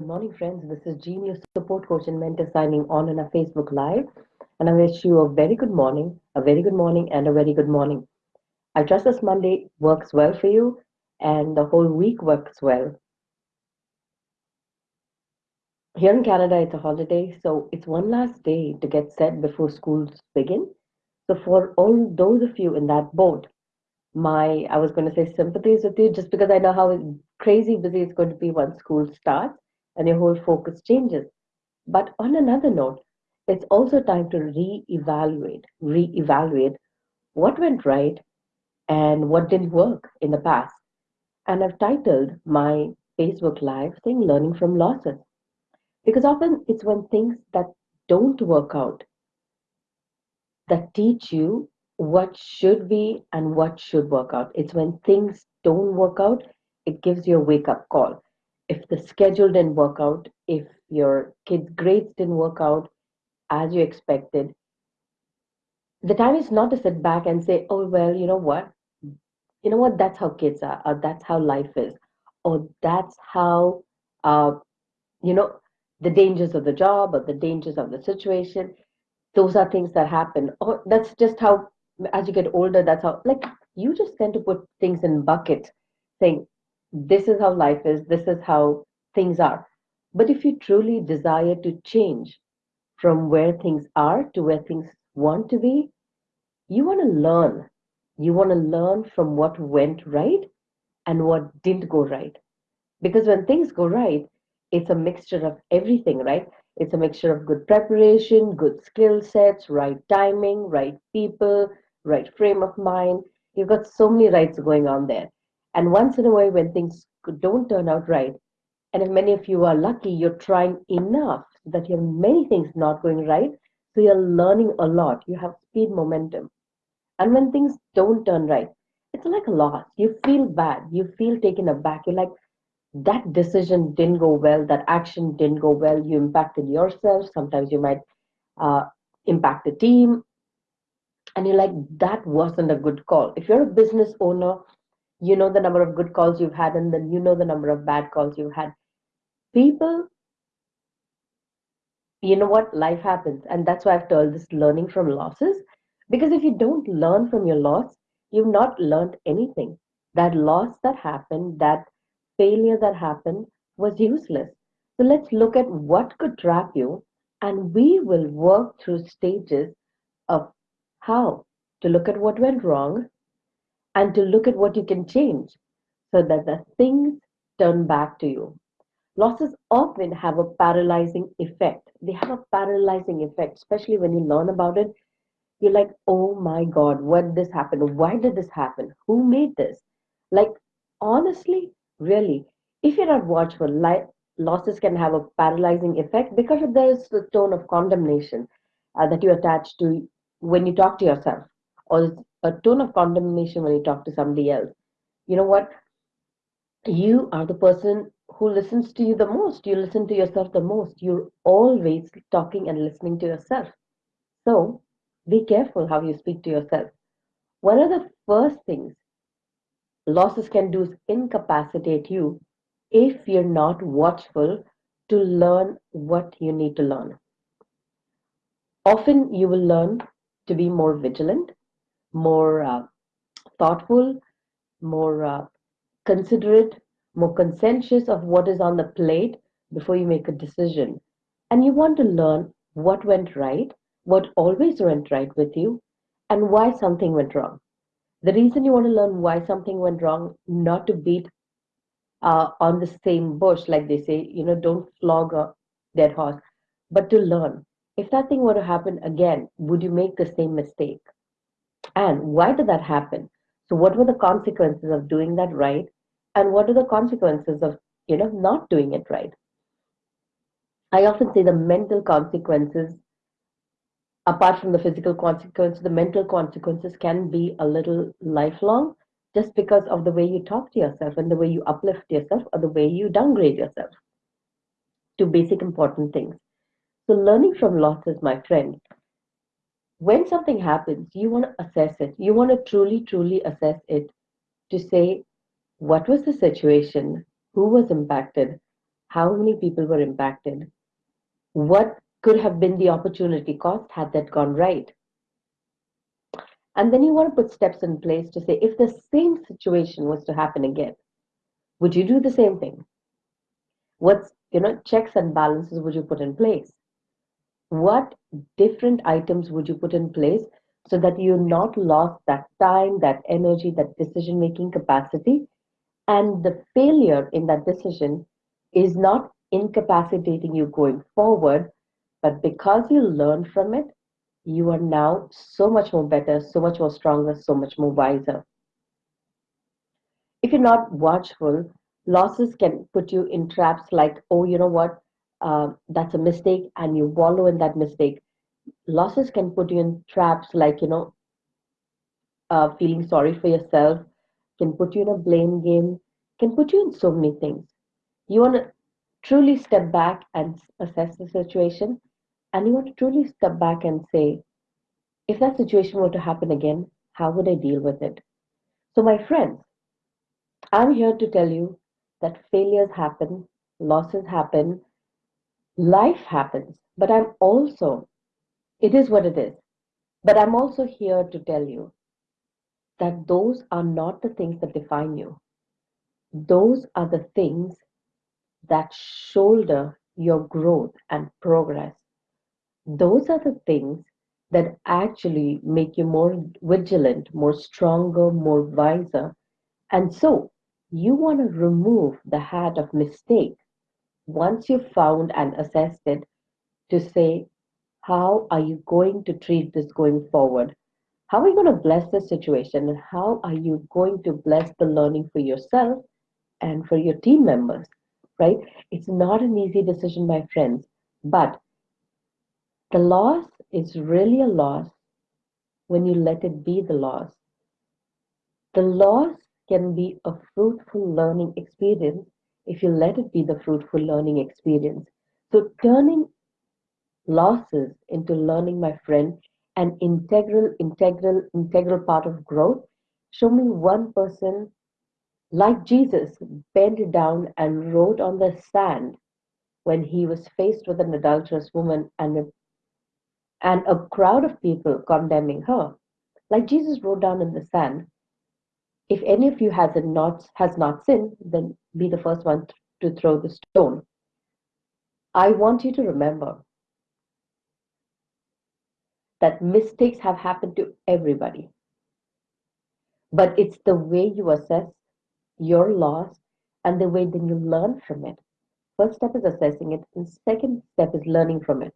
Good morning, friends. This is Jean, your Support Coach and Mentor signing on in a Facebook Live. And I wish you a very good morning, a very good morning, and a very good morning. I trust this Monday works well for you and the whole week works well. Here in Canada, it's a holiday, so it's one last day to get set before schools begin. So, for all those of you in that boat, my I was going to say sympathies with you just because I know how crazy busy it's going to be once school starts and your whole focus changes. But on another note, it's also time to re-evaluate, re-evaluate what went right and what didn't work in the past. And I've titled my Facebook Live thing learning from losses. Because often it's when things that don't work out that teach you what should be and what should work out. It's when things don't work out, it gives you a wake up call. Schedule didn't work out, if your kids' grades didn't work out as you expected, the time is not to sit back and say, oh, well, you know what? You know what? That's how kids are, or that's how life is, or that's how, uh, you know, the dangers of the job or the dangers of the situation. Those are things that happen. Or that's just how as you get older, that's how, like, you just tend to put things in buckets, saying, this is how life is, this is how things are. But if you truly desire to change from where things are to where things want to be, you want to learn. You want to learn from what went right and what didn't go right. Because when things go right, it's a mixture of everything, right? It's a mixture of good preparation, good skill sets, right timing, right people, right frame of mind. You've got so many rights going on there. And once in a while, when things don't turn out right, and if many of you are lucky, you're trying enough that you have many things not going right. So you're learning a lot. You have speed momentum. And when things don't turn right, it's like a loss. You feel bad. You feel taken aback. You're like, that decision didn't go well. That action didn't go well. You impacted yourself. Sometimes you might uh, impact the team and you're like that wasn't a good call if you're a business owner you know the number of good calls you've had and then you know the number of bad calls you've had people you know what? Life happens. And that's why i've told this learning from losses. Because if you don't learn from your loss you've not learned anything. That loss that happened that failure that happened was useless. So let's look at what could trap you and we will work through stages of how to look at what went wrong and to look at what you can change so that the things turn back to you. Losses often have a paralyzing effect. They have a paralyzing effect, especially when you learn about it. You're like, oh my God, what this happened? Why did this happen? Who made this? Like, honestly, really, if you're not watchful, like, losses can have a paralyzing effect because there's the tone of condemnation uh, that you attach to when you talk to yourself or a tone of condemnation when you talk to somebody else you know what you are the person who listens to you the most. You listen to yourself the most. You're always talking and listening to yourself. So be careful how you speak to yourself. One of the first things losses can do is incapacitate you if you're not watchful to learn what you need to learn. Often you will learn to be more vigilant, more uh, thoughtful, more uh, considerate, more conscientious of what is on the plate before you make a decision. And you want to learn what went right, what always went right with you, and why something went wrong. The reason you want to learn why something went wrong, not to beat uh, on the same bush, like they say, you know, don't flog a dead horse, but to learn if that thing were to happen again, would you make the same mistake? And why did that happen? So what were the consequences of doing that right? And what are the consequences of, you know, not doing it right? I often say the mental consequences, apart from the physical consequences, the mental consequences can be a little lifelong just because of the way you talk to yourself and the way you uplift yourself or the way you downgrade yourself to basic important things. So learning from losses, my friend, when something happens, you want to assess it. You want to truly, truly assess it to say, what was the situation? Who was impacted? How many people were impacted? What could have been the opportunity cost had that gone right? And then you want to put steps in place to say, if the same situation was to happen again, would you do the same thing? What you know checks and balances would you put in place? What different items would you put in place so that you not lost that time, that energy, that decision making capacity, and the failure in that decision is not incapacitating you going forward, but because you learn from it, you are now so much more better, so much more stronger, so much more wiser. If you're not watchful, losses can put you in traps like, oh, you know what, uh, that's a mistake, and you wallow in that mistake. Losses can put you in traps like, you know, uh, feeling sorry for yourself, can put you in a blame game, can put you in so many things. You want to truly step back and assess the situation and you want to truly step back and say, if that situation were to happen again, how would I deal with it? So, my friends, I'm here to tell you that failures happen, losses happen, life happens, but I'm also, it is what it is. But I'm also here to tell you that those are not the things that define you. Those are the things that shoulder your growth and progress those are the things that actually make you more vigilant, more stronger, more wiser. And so you want to remove the hat of mistake once you've found and assessed it to say, how are you going to treat this going forward? How are you going to bless the situation? And how are you going to bless the learning for yourself and for your team members? Right? It's not an easy decision, my friends, but the loss is really a loss when you let it be the loss. The loss can be a fruitful learning experience if you let it be the fruitful learning experience. So turning losses into learning, my friend, an integral, integral, integral part of growth. Show me one person like Jesus bent down and wrote on the sand when he was faced with an adulterous woman and and a crowd of people condemning her. Like Jesus wrote down in the sand, if any of you has not has not sinned, then be the first one to throw the stone. I want you to remember that mistakes have happened to everybody. But it's the way you assess your loss and the way then you learn from it. First step is assessing it, and second step is learning from it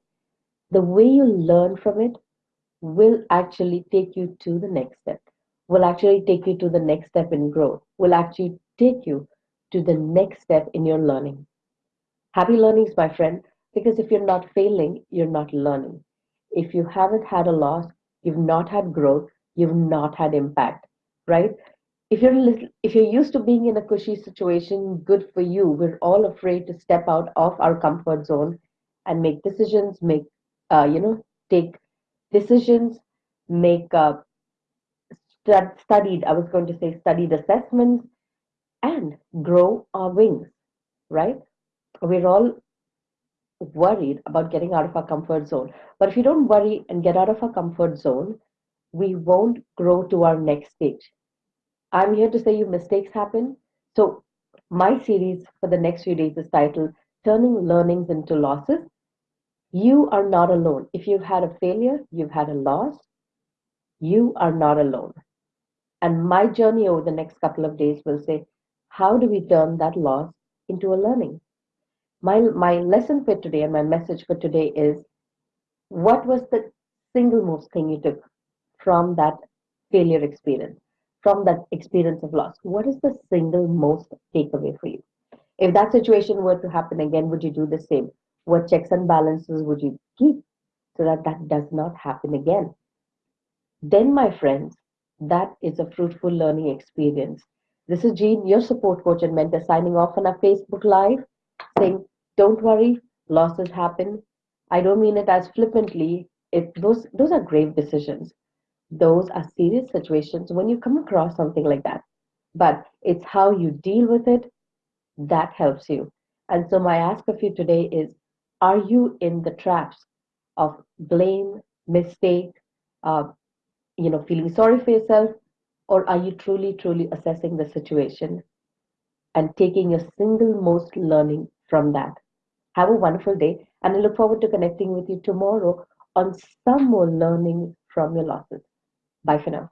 the way you learn from it will actually take you to the next step, will actually take you to the next step in growth, will actually take you to the next step in your learning. Happy learnings, my friend, because if you're not failing, you're not learning. If you haven't had a loss, you've not had growth, you've not had impact, right? If you're if you're used to being in a cushy situation, good for you. We're all afraid to step out of our comfort zone and make decisions, make uh, you know, take decisions, make uh, stud- studied, I was going to say studied assessments, and grow our wings, right? We're all worried about getting out of our comfort zone. But if you don't worry and get out of our comfort zone, we won't grow to our next stage. I'm here to say you mistakes happen. So my series for the next few days is titled Turning Learnings into Losses you are not alone. If you've had a failure, you've had a loss, you are not alone. And my journey over the next couple of days will say, how do we turn that loss into a learning? My, my lesson for today and my message for today is what was the single most thing you took from that failure experience, from that experience of loss? What is the single most takeaway for you? If that situation were to happen again, would you do the same? What checks and balances would you keep so that that does not happen again? Then, my friends, that is a fruitful learning experience. This is Jean, your support coach and mentor, signing off on our Facebook Live, saying, Don't worry, losses happen. I don't mean it as flippantly. It, those, those are grave decisions. Those are serious situations when you come across something like that. But it's how you deal with it that helps you. And so my ask of you today is, are you in the traps of blame, mistake, uh, you know, feeling sorry for yourself, or are you truly, truly assessing the situation and taking your single most learning from that? Have a wonderful day, and I look forward to connecting with you tomorrow on some more learning from your losses. Bye for now.